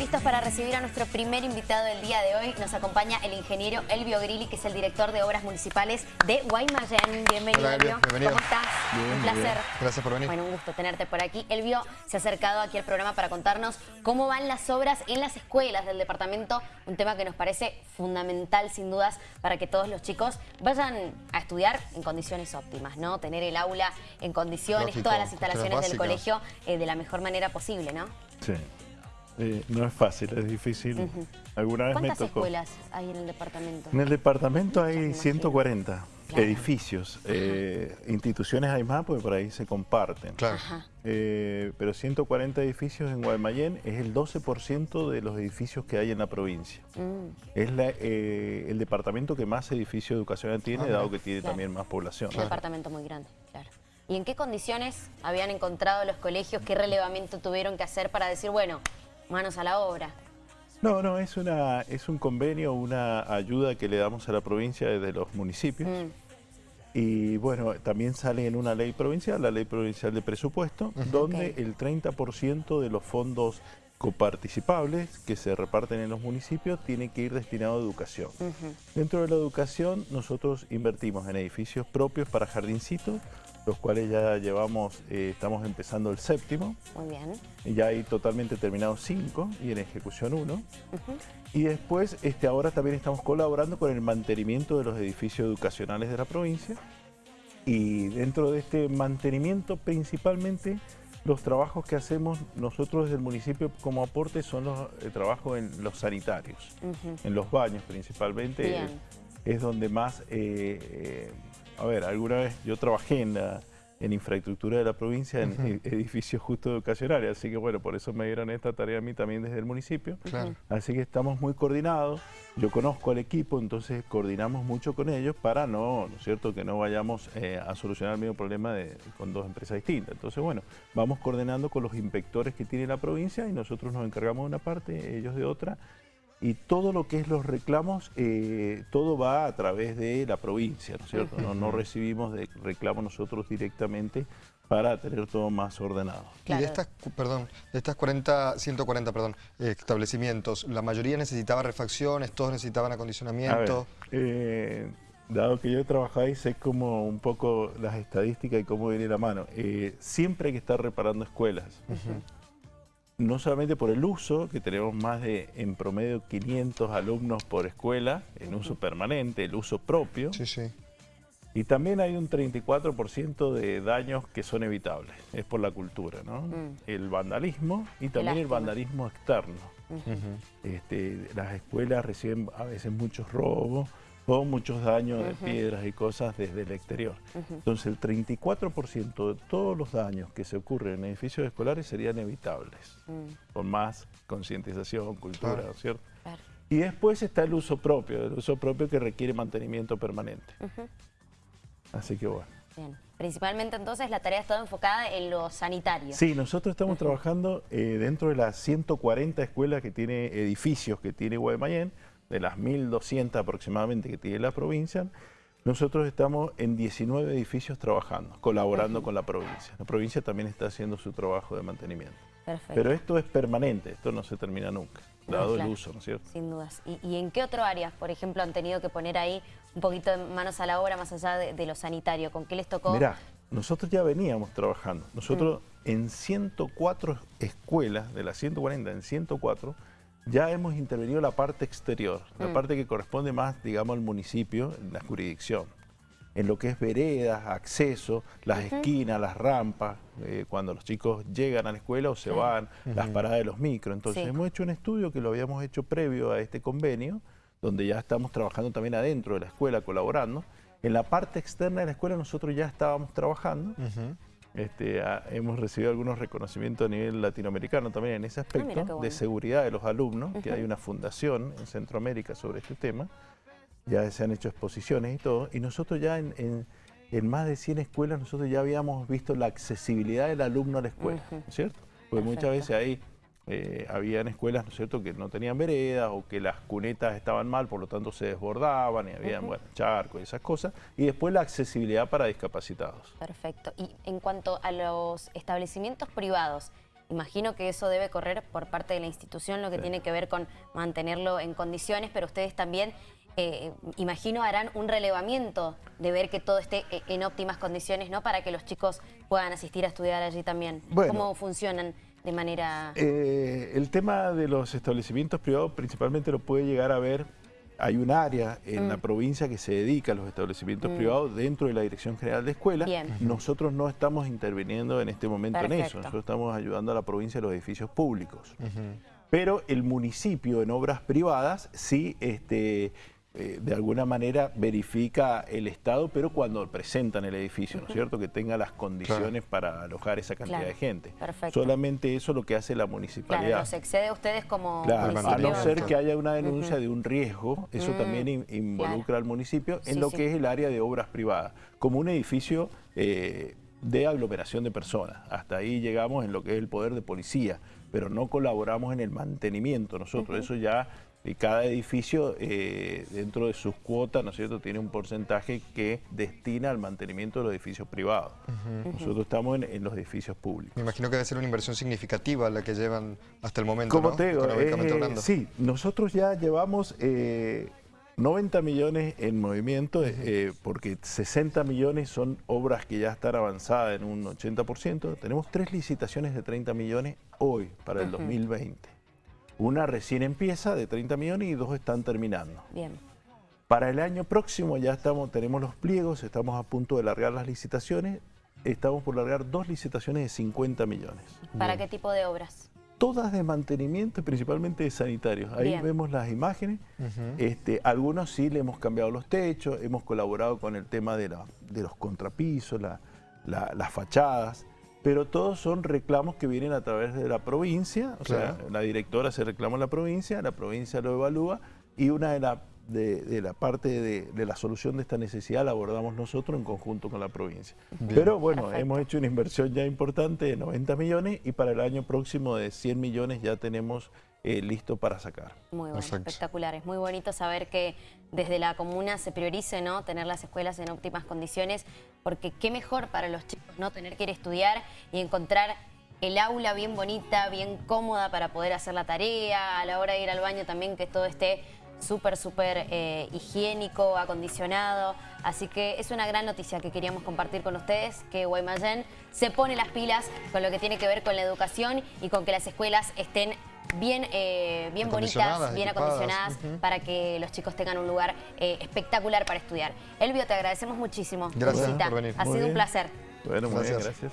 listos para recibir a nuestro primer invitado del día de hoy. Nos acompaña el ingeniero Elvio Grilli, que es el director de Obras Municipales de Guaymallén. Bienvenido, Hola, Elvio. Bienvenido. ¿Cómo estás? Bien, un placer. bien. Gracias por venir. Bueno, un gusto tenerte por aquí. Elvio se ha acercado aquí al programa para contarnos cómo van las obras en las escuelas del departamento, un tema que nos parece fundamental, sin dudas, para que todos los chicos vayan a estudiar en condiciones óptimas, ¿no? Tener el aula en condiciones, Lógico, todas las instalaciones del colegio eh, de la mejor manera posible, ¿no? Sí. Eh, no es fácil, es difícil. Alguna vez me ¿Cuántas tocó. escuelas hay en el departamento? En el departamento me hay imagino. 140 Claro. edificios. Eh, instituciones hay más porque por ahí se comparten. Claro. Eh, pero 140 edificios en Guaymallén es el 12% de los edificios que hay en la provincia. Mm, Es la, eh, el departamento que más edificios educacional tiene, Ah, dado que tiene Claro. también más población. un departamento muy grande, claro. ¿Y en qué condiciones habían encontrado los colegios? ¿Qué relevamiento tuvieron que hacer para decir, bueno, manos a la obra? No, no, es, una, es un convenio, una ayuda que le damos a la provincia desde los municipios. Mm, Y bueno, también sale en una ley provincial, la ley provincial de presupuesto, donde el 30% de los fondos coparticipables que se reparten en los municipios tiene que ir destinado a educación. Dentro de la educación nosotros invertimos en edificios propios para jardincitos, los cuales ya llevamos, eh, estamos empezando el séptimo, Muy bien. ya hay totalmente terminados cinco y en ejecución uno. Y después, este, ahora también estamos colaborando con el mantenimiento de los edificios educacionales de la provincia. Y dentro de este mantenimiento, principalmente, los trabajos que hacemos nosotros desde el municipio como aporte son los eh, trabajos en los sanitarios, en los baños principalmente. Bien. Es, es donde más, eh, a ver, alguna vez yo trabajé en la en infraestructura de la provincia, en e- edificios justo educacionales, así que bueno, por eso me dieron esta tarea a mí también desde el municipio. Claro. Así que estamos muy coordinados. Yo conozco al equipo, entonces coordinamos mucho con ellos para no, ¿no es cierto?, que no vayamos eh, a solucionar el mismo problema de- con dos empresas distintas. Entonces, bueno, vamos coordinando con los inspectores que tiene la provincia y nosotros nos encargamos de una parte, ellos de otra. Y todo lo que es los reclamos, eh, todo va a través de la provincia, ¿no es cierto? No, no recibimos de reclamos nosotros directamente para tener todo más ordenado. Y de estas, perdón, de estas 40, 140 perdón, establecimientos, la mayoría necesitaba refacciones, todos necesitaban A ver, acondicionamiento. eh, dado que yo he trabajado ahí, sé como un poco las estadísticas y cómo viene la mano. Eh, siempre hay que estar reparando escuelas. No solamente por el uso, que tenemos más de, en promedio, 500 alumnos por escuela, en uso permanente, el uso propio. Sí, sí. Y también hay un 34% de daños que son evitables. Es por la cultura, ¿no? Mm. El vandalismo y también el vandalismo externo. Este, las escuelas reciben a veces muchos robos o muchos daños de Ujú. piedras y cosas desde el exterior. Ujú. Entonces el 34% de todos los daños que se ocurren en edificios escolares serían evitables, Mm, con más concientización, cultura, Claro. ¿no es cierto? claro. Y después está el uso propio, el uso propio que requiere mantenimiento permanente. Así que bueno. Bien. Principalmente entonces la tarea está enfocada en lo sanitario. Sí, nosotros estamos trabajando eh, dentro de las 140 escuelas que tiene, edificios que tiene Guaymallén, de las 1.200 aproximadamente que tiene la provincia, nosotros estamos en 19 edificios trabajando, colaborando con la provincia. La provincia también está haciendo su trabajo de mantenimiento. Perfecto. Pero esto es permanente, esto no se termina nunca, No, dado claro. el uso, ¿no es cierto? Sin dudas. ¿Y, y en qué otro área, por ejemplo, han tenido que poner ahí un poquito de manos a la obra más allá de, de lo sanitario? ¿Con qué les tocó? Mirá, nosotros ya veníamos trabajando. Nosotros en 104 escuelas, de las 140 en 104, ya hemos intervenido la parte exterior, la Mm. parte que corresponde más, digamos, al municipio, en la jurisdicción. En lo que es veredas, acceso, las esquinas, las rampas, eh, cuando los chicos llegan a la escuela o se van, las paradas de los micros. Entonces Sí. hemos hecho un estudio que lo habíamos hecho previo a este convenio, donde ya estamos trabajando también adentro de la escuela, colaborando. En la parte externa de la escuela nosotros ya estábamos trabajando. Este, ah, hemos recibido algunos reconocimientos a nivel latinoamericano también en ese aspecto, Ah, bueno. de seguridad de los alumnos, que hay una fundación en Centroamérica sobre este tema. Ya se han hecho exposiciones y todo. Y nosotros ya en, en- en más de 100 escuelas, nosotros ya habíamos visto la accesibilidad del alumno a la escuela. ¿no es cierto? Porque muchas veces ahí eh, habían escuelas, ¿no es cierto?, que no tenían veredas o que las cunetas estaban mal, por lo tanto se desbordaban y habían, bueno, charcos y esas cosas. Y después la accesibilidad para discapacitados. Perfecto. Y en cuanto a los establecimientos privados, Imagino que eso debe correr por parte de la institución, lo que tiene que ver con mantenerlo en condiciones, pero ustedes también, eh, imagino, harán un relevamiento de ver que todo esté eh, en óptimas condiciones, ¿no? Para que los chicos puedan asistir a estudiar allí también. Bueno. ¿Cómo funcionan de manera...? Eh, el tema de los establecimientos privados principalmente lo puede llegar a ver hay un área en la Mm. provincia que se dedica a los establecimientos privados dentro de la Dirección General de Escuelas. Bien. Nosotros no estamos interviniendo en este momento en eso. Nosotros estamos ayudando a la provincia a los edificios públicos. Pero el municipio en obras privadas sí este, eh, de alguna manera verifica el Estado, pero cuando presentan el edificio, ¿no es cierto? Que tenga las condiciones para alojar esa cantidad Claro. de gente. Perfecto. Solamente eso es lo que hace la Claro, municipalidad. los excede a ustedes como Claro, a no ser que haya una denuncia de un riesgo, eso Mm, también in- involucra claro. al municipio en Sí, lo sí. que es el área de obras privadas, como un edificio eh, de aglomeración de personas. Hasta ahí llegamos en lo que es el poder de policía, pero no colaboramos en el mantenimiento nosotros. Eso ya, eh, cada edificio eh, dentro de sus cuotas, ¿no es cierto?, tiene un porcentaje que destina al mantenimiento de los edificios privados. Nosotros estamos en, en los edificios públicos. Me imagino que debe ser una inversión significativa la que llevan hasta el momento, Como ¿no? te digo, Económicamente eh, hablando. sí, nosotros ya llevamos eh, 90 millones en movimiento, eh, porque 60 millones son obras que ya están avanzadas en un 80%. Tenemos tres licitaciones de 30 millones hoy para el 2020. Una recién empieza de 30 millones y dos están terminando. Bien. Para el año próximo ya estamos, tenemos los pliegos, estamos a punto de largar las licitaciones. Estamos por largar dos licitaciones de 50 millones. ¿Para qué tipo de obras? Todas de mantenimiento y principalmente de sanitarios. Ahí Bien. vemos las imágenes. este, algunos sí le hemos cambiado los techos, hemos colaborado con el tema de, la- de los contrapisos, la- la- las fachadas, pero todos son reclamos que vienen a través de la provincia. O sea, la directora se reclama en la provincia, la provincia lo evalúa y una de la, de, de la parte de, de la solución de esta necesidad la abordamos nosotros en conjunto con la provincia. Pero bueno, Perfecto. hemos hecho una inversión ya importante de 90 millones y para el año próximo de 100 millones ya tenemos eh, listo para sacar. Muy bueno, Exacto. espectacular. Es muy bonito saber que desde la comuna se priorice ¿no? tener las escuelas en óptimas condiciones, porque qué mejor para los chicos no tener que ir a estudiar y encontrar el aula bien bonita, bien cómoda para poder hacer la tarea, a la hora de ir al baño también que todo esté súper, súper eh, higiénico, acondicionado. Así que es una gran noticia que queríamos compartir con ustedes, que Guaymallén se pone las pilas con lo que tiene que ver con la educación y con que las escuelas estén bien, eh, bien bonitas, bien equipadas. acondicionadas, para que los chicos tengan un lugar eh, espectacular para estudiar. Elvio, te agradecemos muchísimo Gracias visita. por venir. Ha Muy sido un bien. placer. Bueno, muy bien, Gracias. gracias.